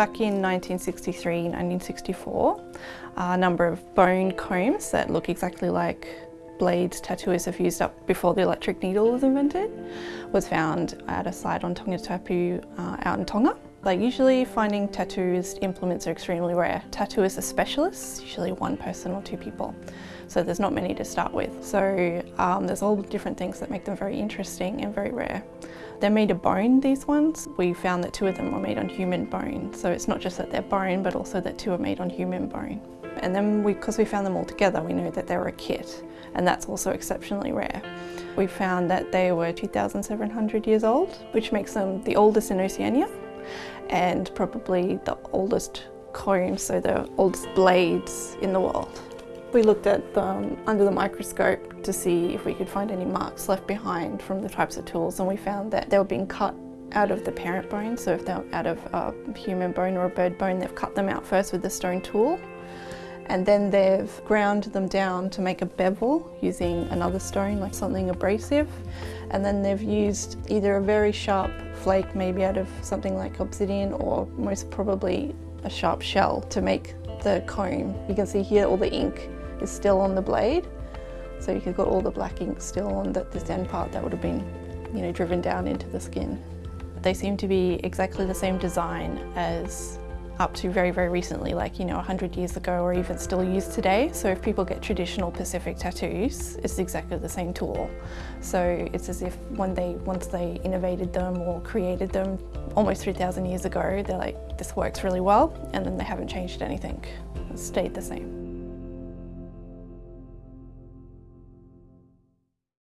Back in 1963, 1964, a number of bone combs that look exactly like blades tattooists have used up before the electric needle was invented was found at a site on Tongatapu uh, out in Tonga. Like usually finding tattooist implements are extremely rare. Tattooists are specialists, usually one person or two people. So there's not many to start with. So um, there's all different things that make them very interesting and very rare. They're made of bone, these ones. We found that two of them were made on human bone. So it's not just that they're bone, but also that two are made on human bone. And then because we, we found them all together, we know that they were a kit, and that's also exceptionally rare. We found that they were 2,700 years old, which makes them the oldest in Oceania and probably the oldest combs, so the oldest blades in the world. We looked at them under the microscope to see if we could find any marks left behind from the types of tools and we found that they were being cut out of the parent bone, so if they're out of a human bone or a bird bone, they've cut them out first with the stone tool and then they've ground them down to make a bevel using another stone, like something abrasive. And then they've used either a very sharp flake, maybe out of something like obsidian, or most probably a sharp shell to make the comb. You can see here all the ink is still on the blade. So you've got all the black ink still on the, this end part that would have been you know, driven down into the skin. They seem to be exactly the same design as up to very, very recently, like, you know, 100 years ago or even still used today. So if people get traditional Pacific tattoos, it's exactly the same tool. So it's as if when they, once they innovated them or created them almost 3,000 years ago, they're like, this works really well, and then they haven't changed anything. It's stayed the same.